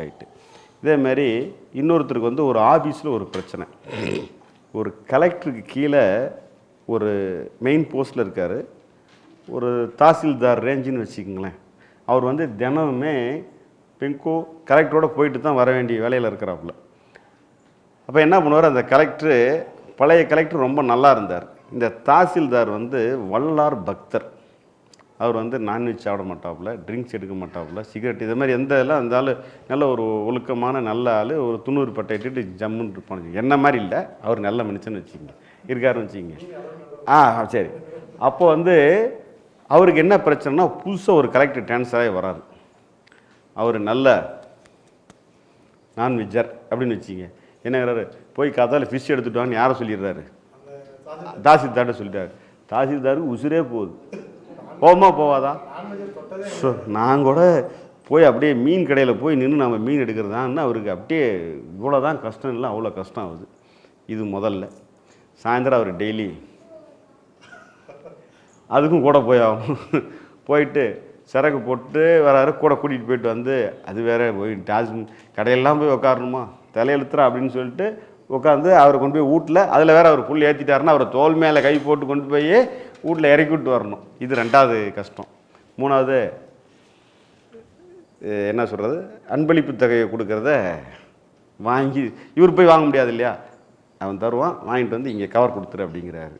Right இதே மாதிரி இன்னொருத்தருக்கு வந்து ஒரு ஆஃபீஸில் ஒரு பிரச்சனை. ஒரு கலெக்டருக்கு கீழே ஒரு மெயின் போஸ்ட்டில் இருக்கார். ஒரு தாசில்தார் ரேஞ்சுன்னு வச்சுக்கோங்களேன். அவர் வந்து தினமுமே பெங்கோ கலெக்டரோட போயிட்டு தான் வர வேண்டிய வேலையில் இருக்கிறாப்புல. அப்போ என்ன பண்ணுவார்? அந்த கலெக்டரு பழைய கலெக்டர் ரொம்ப நல்லா இருந்தார். இந்த தாசில்தார் வந்து வல்லார் பக்தர். அவர் வந்து நான்வெஜ் சாப்பிட மாட்டாப்புல ட்ரிங்க்ஸ் எடுக்க மாட்டாப்புல சிகரெட் இது மாதிரி எந்த இதெல்லாம் அந்த ஆள் நல்ல ஒரு ஒழுக்கமான நல்ல ஆள் ஒரு துண்ணூறு பட்டை இட்டுட்டு ஜம்முன்னு இருப்பானு என்ன மாதிரி இல்லை அவர் நல்ல மனுஷன்னு வச்சுக்கோங்க. இருக்காருன்னு வச்சுக்கோங்க. ஆ சரி. அப்போ வந்து அவருக்கு என்ன பிரச்சனைனா புதுசாக ஒரு கலெக்டர் ட்ரான்ஸ்ஃபர் ஆகி வராரு. அவர் நல்ல நான்வெஜ்ஜர் அப்படின்னு வச்சுங்க என்னங்கிறாரு போய் கதாவில் ஃபிஷ் எடுத்துட்டு வாங்கன்னு யாரை சொல்லிடுறாரு. தாசில்தார்ட்ட சொல்லிட்டாரு. தாசில்தாருக்கு உசுரே போகுது. போமா போவாதா? ஸோ நான் கூட போய் அப்படியே மீன் கடையில் போய் நின்று நம்ம மீன் எடுக்கிறதான்னு அவருக்கு அப்படியே இவ்வளோ தான் கஷ்டம் இல்லை அவ்வளோ கஷ்டம் ஆகுது. இது முதல்ல. சாயந்தரம் அவர் டெய்லி அதுக்கும் கூட போய் ஆகும் போயிட்டு சரக்கு போட்டு வராரு கூட கூட்டிகிட்டு போயிட்டு வந்து அது வேற போய் டாஸ் கடையெல்லாம் போய் உட்காரணுமா தலையெழுத்துறா அப்படின்னு சொல்லிட்டு உட்காந்து அவரை கொண்டு போய் வீட்டில் அதில் வேற அவர் புல் ஏற்றிட்டாருன்னா அவரை தோல் மேலே கை போட்டு கொண்டு போய் வீட்டில் இறக்கி விட்டு வரணும். இது ரெண்டாவது கஷ்டம். மூணாவது என்ன சொல்கிறது அன்பளிப்பு தொகையை கொடுக்கறத வாங்கி இவர் போய் வாங்க முடியாது இல்லையா? அவன் தருவான் வாங்கிட்டு வந்து இங்கே கவர் கொடுத்துரு அப்படிங்கிறாரு.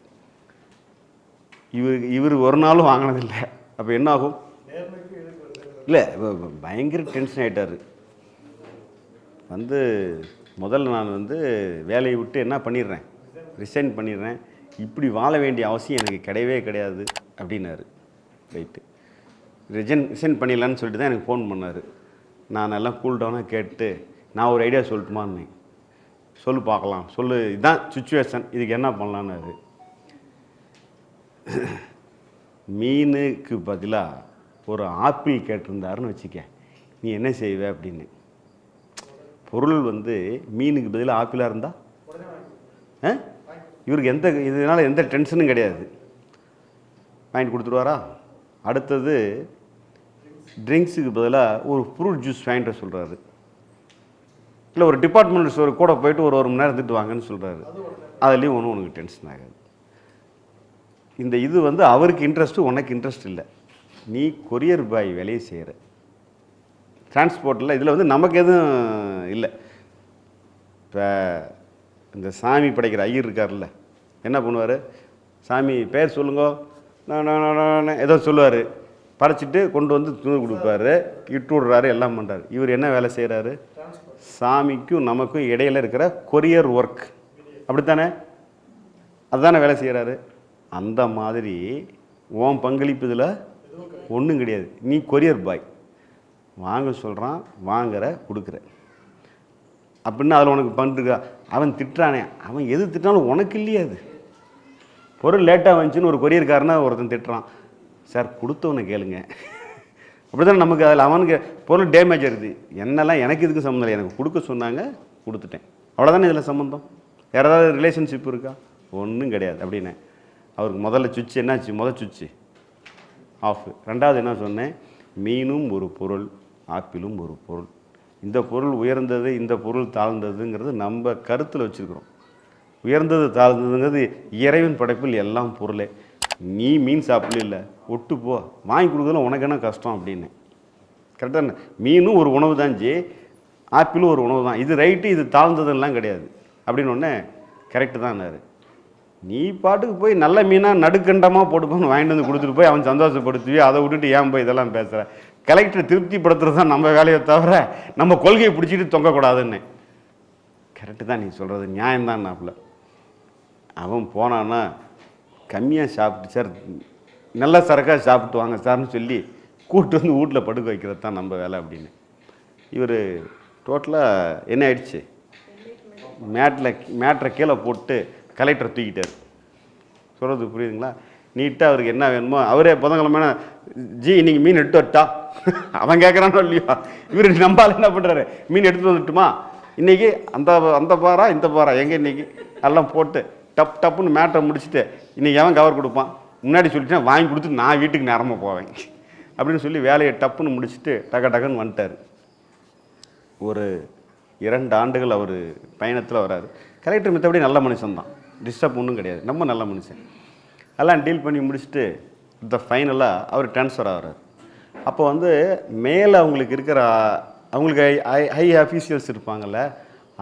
இவர் இவர் ஒரு நாளும் வாங்கினதில்லை. அப்போ என்ன ஆகும் இல்லை பயங்கர டென்ஷன் ஆகிட்டார் வந்து முதல்ல நான் வந்து வேலையை விட்டு என்ன பண்ணிடுறேன்? ரிசைன் பண்ணிடுறேன். இப்படி வாழ வேண்டிய அவசியம் எனக்கு கிடையவே கிடையாது அப்படின்னாரு. ரைட்டு ரிஜன் ரிசைன் பண்ணிடலான்னு சொல்லிட்டு தான் எனக்கு ஃபோன் பண்ணார். நான் எல்லாம் கூல் டவுனாக கேட்டு நான் ஒரு ஐடியா சொல்லட்டுமான்னு. சொல்லு பார்க்கலாம். சொல்லு இதுதான் சுச்சுவேஷன் இதுக்கு என்ன பண்ணலான்னாரு மீனுக்கு பதிலாக ஒரு ஆப்பிள் கேட்டிருந்தாருன்னு வச்சுக்க நீ என்ன செய்வ? அப்படின்னு. பொருள் வந்து மீனுக்கு பதிலாக ஆப்பிளாக இருந்தா? ஆ? இவருக்கு எந்த இதனால் எந்த டென்ஷனும் கிடையாது. வாங்கிட்டு கொடுத்துருவாரா அடுத்தது ட்ரிங்க்ஸுக்கு பதிலாக ஒரு ஃப்ரூட் ஜூஸ் வாங்கிட்டு சொல்கிறாரு இல்லை ஒரு டிபார்ட்மெண்ட் ஸ்டோர் கூட போயிட்டு ஒரு ஒரு மணி நேரம் இருந்துட்டு வாங்கன்னு சொல்கிறாரு அதுலேயும் ஒன்றும் உனக்கு டென்ஷன் ஆகாது. இந்த இது வந்து அவருக்கு இன்ட்ரெஸ்ட்டு உனக்கு இன்ட்ரெஸ்ட் இல்லை. நீ கொரியர் பாய் வேலையை செய்கிற டிரான்ஸ்போர்ட்டில் இதில் வந்து நமக்கு எதுவும் இல்லை. இப்போ இந்த சாமி படைக்கிற ஐயர் இருக்கார்ல என்ன பண்ணுவார்? சாமி பேர் சொல்லுங்க. ஏதோ சொல்லுவார். படைச்சிட்டு கொண்டு வந்து துணி கொடுப்பாரு. இட்டு விடுறாரு எல்லாம் பண்ணுறாரு இவர் என்ன வேலை செய்கிறாரு சாமிக்கும் நமக்கும் இடையில இருக்கிற கொரியர் ஒர்க் அப்படித்தானே? அதுதானே வேலை செய்கிறாரு அந்த மாதிரி உன் பங்களிப்பு இதில் ஒன்றும் கிடையாது. நீ கொரியர் பாய் வாங்க சொல்கிறான் வாங்குற கொடுக்குற. அப்படின்னு அதில் உனக்கு பண்ணிருக்கா அவன் திட்டுறானே. அவன் எது திட்டினாலும் உனக்கு இல்லையா அது. பொருள் லேட்டாக வந்துச்சுன்னு ஒரு கொரியர்காரனா ஒருத்தன் திட்டுறான். சார் கொடுத்தவனை கேளுங்க. அப்படி தானே நமக்கு அதில் அவனுக்கு பொருள் டேமேஜ் ஆகிடுது என்னெல்லாம் எனக்கு இதுக்கு சம்மந்தம் இல்லை. எனக்கு கொடுக்க சொன்னாங்க கொடுத்துட்டேன். அவ்வளோதானே இதில் சம்மந்தம்? வேறு ஏதாவது ரிலேஷன்ஷிப் இருக்கா? ஒன்றும் கிடையாது. அப்படின்னு. அவருக்கு முதல்ல சுவிட்ச் என்னாச்சு? முதல் சுவிட்சு. ஆஃப் ரெண்டாவது என்ன சொன்னேன்? மீனும் ஒரு பொருள் ஆப்பிளும் ஒரு பொருள். இந்த பொருள் உயர்ந்தது இந்த பொருள் தாழ்ந்ததுங்கிறது நம்ம கருத்தில் வச்சுருக்கிறோம். உயர்ந்தது தாழ்ந்ததுங்கிறது இறைவன் படைப்பில் எல்லாம் பொருளே. நீ மீன் சாப்பிடல இல்லை ஒட்டு போ. வாங்கி கொடுக்குறதுல உனக்கு என்ன கஷ்டம் அப்படின்னு. கரெக்டாக மீனும் ஒரு உணவு தான் ஜி. ஆப்பிளும் ஒரு உணவு தான். இது ரைட்டு இது தாழ்ந்ததுலாம் கிடையாது. அப்படின்னு ஒன்று கரெக்டு தான்னாரு நீ பாட்டுக்கு போய் நல்ல மீனாக நடுக்கண்டமாக போட்டுப்போன்னு வாங்கிட்டு வந்து கொடுத்துட்டு போய் அவன் சந்தோஷப்படுத்துவி அதை விட்டுட்டு ஏன் போய் இதெல்லாம் பேசுகிற கலெக்டர் திருப்திப்படுத்துறது தான் நம்ம வேலையை தவிர நம்ம கொள்கையை பிடிச்சிட்டு தொங்கக்கூடாதுன்னு. கரெக்டு தான் நீ சொல்கிறது நியாயம்தான் நாப்பில் அவன் போனான்னா கம்மியாக சாப்பிட்டு சார் நல்ல சரக்காக சாப்பிட்டு வாங்க சார்னு சொல்லி கூப்பிட்டு வந்து வீட்டில் படுக்க வைக்கிறது தான் நம்ம வேலை அப்படின்னு. இவர் டோட்டலாக என்ன ஆயிடுச்சு? மேட்டில் மேட்ரை கீழே போட்டு கலெக்டரை தூக்கிட்டார். சொல்கிறது புரியுதுங்களா? நீட்டாக அவருக்கு என்ன வேணுமோ அவரே புதன்கிழமை ஜி இன்றைக்கி மீன் எடுத்து வரட்டா? அவன் கேட்குறானோ இல்லையோ? இவர் நம்பால் என்ன பண்ணுறாரு மீன் எடுத்து வந்துட்டுமா? இன்றைக்கி அந்த அந்த பாரா இந்த பாரா எங்கே இன்றைக்கி எல்லாம் போட்டு டப் டப்புன்னு மேட்டை முடிச்சுட்டு இன்றைக்கி அவன் கவர் கொடுப்பான்? முன்னாடி சொல்லிட்டேன் வாங்கி கொடுத்து நான் வீட்டுக்கு நேரமாக போவேன். அப்படின்னு சொல்லி வேலையை டப்புன்னு முடிச்சுட்டு டக டக்குன்னு வந்துட்டார். ஒரு இரண்டு ஆண்டுகள் அவர் பயணத்தில் வராரு. கலெக்டர் மித்தபடி நல்ல மனுஷன் தான் டிஸ்டர்ப் ஒன்றும் கிடையாது. ரொம்ப நல்ல மனுஷன். எல்லாம் டீல் பண்ணி முடிச்சுட்டு த ஃபைனலாக அவர் ட்ரான்ஸ்ஃபர் ஆகிறார். அப்போ வந்து மேலே அவங்களுக்கு இருக்கிற அவங்களுக்கு ஹை ஹை அஃபீஷியல்ஸ் இருப்பாங்கல்ல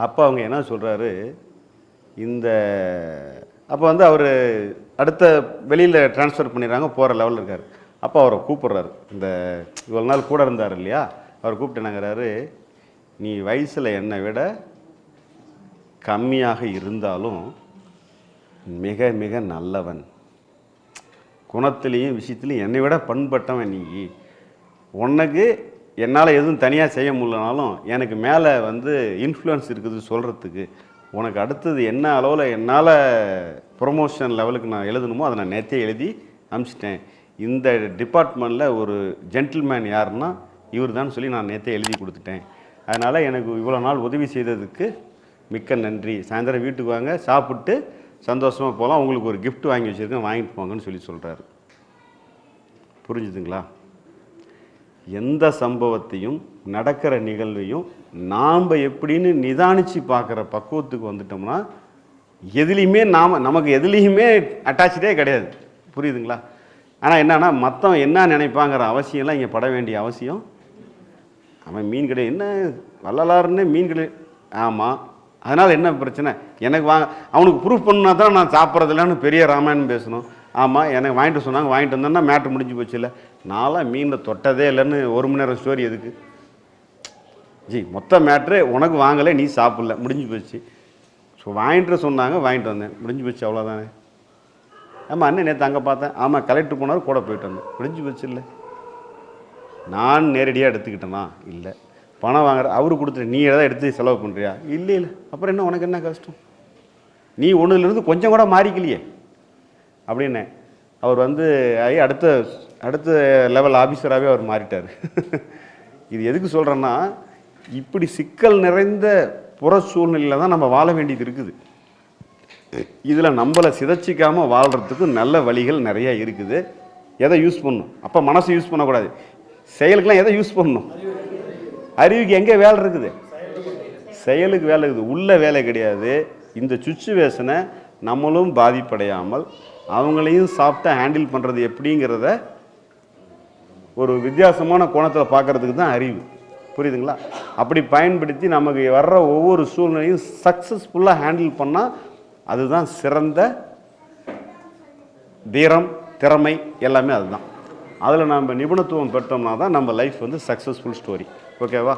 அப்போ அவங்க என்ன சொல்கிறாரு இந்த அப்போ வந்து அவர் அடுத்த வெளியில் ட்ரான்ஸ்ஃபர் பண்ணிடுறாங்க போகிற லெவலில் இருக்கார். அப்போ அவரை கூப்பிட்றாரு. இந்த இவ்வளோ நாள் கூட இருந்தார் இல்லையா? அவர் கூப்பிட்டு என்னங்கிறாரு நீ வயசில் என்னை விட கம்மியாக இருந்தாலும் மிக மிக நல்லவன். குணத்திலையும் விஷயத்துலையும் என்னை விட பண்பட்டவன் நீ. உனக்கு என்னால் எதுவும் தனியாக செய்ய முடியலனாலும் எனக்கு மேலே வந்து இன்ஃப்ளூயன்ஸ் இருக்குது சொல்கிறதுக்கு உனக்கு அடுத்தது என்ன அளவில் என்னால் ப்ரொமோஷன் லெவலுக்கு நான் எழுதணுமோ அதை நான் நேற்றே எழுதி அனுப்பிச்சிட்டேன். இந்த டிபார்ட்மெண்ட்டில் ஒரு ஜென்டில்மேன் யாருன்னா இவர் தான் சொல்லி நான் நேற்றே எழுதி கொடுத்துட்டேன். அதனால் எனக்கு இவ்வளோ நாள் உதவி செய்ததுக்கு மிக்க நன்றி. சாயந்தரம் வீட்டுக்கு வாங்க சாப்பிட்டு சந்தோஷமாக போகலாம். உங்களுக்கு ஒரு கிஃப்ட் வாங்கி வச்சுருக்கேன். வாங்கிட்டு போங்கன்னு சொல்லி சொல்கிறாரு புரிஞ்சுதுங்களா? எந்த சம்பவத்தையும் நடக்கிற நிகழ்வையும் நாம் எப்படின்னு நிதானித்து பார்க்குற பக்குவத்துக்கு வந்துட்டோம்னா எதுலேயுமே நாம் நமக்கு எதுலேயுமே அட்டாச்சே கிடையாது. புரியுதுங்களா? ஆனால் என்னன்னா மற்றவன் என்ன நினைப்பாங்கிற அவசியம்லாம் இங்கே பட வேண்டிய அவசியம். அவன் மீன் கிடையாது என்ன? வள்ளலாருன்னு மீன் கிடையாது ஆமாம் அதனால் என்ன பிரச்சனை? எனக்கு வா அவனுக்கு ப்ரூஃப் பண்ணால் தான் நான் சாப்பிட்றதில்லன்னு பெரிய ராமாயணம் பேசணும். ஆமாம் எனக்கு வாங்கிட்டு சொன்னாங்க வாங்கிட்டு வந்தேன்னா மேட்ரு முடிஞ்சு போச்சு இல்லை. நான்லாம் மீனில் தொட்டதே இல்லைன்னு ஒரு மணி நேரம் ஸ்டோரி எதுக்கு? ஜி மொத்த மேட்ரு உனக்கு வாங்கலை நீ சாப்பிடல. முடிஞ்சு போச்சு. ஸோ வாங்கிட்டு சொன்னாங்க வாங்கிட்டு வந்தேன். முடிஞ்சு போச்சு அவ்வளோதானே ஆமாம் அண்ணன் நேற்று அங்கே பார்த்தேன். ஆமாம் கலெக்டர் போனார் கூட போயிட்டு வந்தேன். முடிஞ்சு போச்சு இல்லை? நான் நேரடியாக எடுத்துக்கிட்டேனா? இல்லை. பணம் வாங்குற அவரு கொடுத்துரு நீ எதாவது எடுத்து செலவு பண்ணுறியா இல்லை இல்லை. அப்புறம் என்ன உனக்கு என்ன கஷ்டம்? நீ ஒன்றுலேருந்து கொஞ்சம் கூட மாறிக்கலையே. அப்படின்னு அவர் வந்து ஆகி அடுத்த அடுத்த லெவல் ஆஃபீஸராகவே அவர் மாறிட்டார். இது எதுக்கு சொல்கிறேன்னா இப்படி சிக்கல் நிறைந்த புற சூழ்நிலையில் தான் நம்ம வாழ வேண்டியது இருக்குது. இதில் நம்மளை சிதைச்சிக்காமல் வாழ்கிறதுக்கு நல்ல வழிகள் நிறையா இருக்குது. எதை யூஸ் பண்ணணும்? அப்போ மனசை யூஸ் பண்ணக்கூடாது. செயலுக்கெல்லாம் எதை யூஸ் பண்ணணும்? அறிவுக்கு எங்கே வேலை இருக்குது? செயலுக்கு வேலை இருக்குது. உள்ள வேலை கிடையாது. இந்த சுச்சுவேஷனை நம்மளும் பாதிப்படையாமல் அவங்களையும் சாப்பிட்டா ஹேண்டில் பண்ணுறது எப்படிங்கிறத ஒரு வித்தியாசமான கோணத்தில் பார்க்கறதுக்கு தான் அறிவு. புரியுதுங்களா? அப்படி பயன்படுத்தி நமக்கு வர்ற ஒவ்வொரு சூழ்நிலையும் சக்ஸஸ்ஃபுல்லாக ஹேண்டில் பண்ணால் அதுதான் சிறந்த தீரம் திறமை எல்லாமே அதுதான். அதில் நம்ம நிபுணத்துவம் பெற்றோம்னா தான் நம்ம லைஃப் வந்து சக்ஸஸ்ஃபுல் ஸ்டோரி ஓகேவா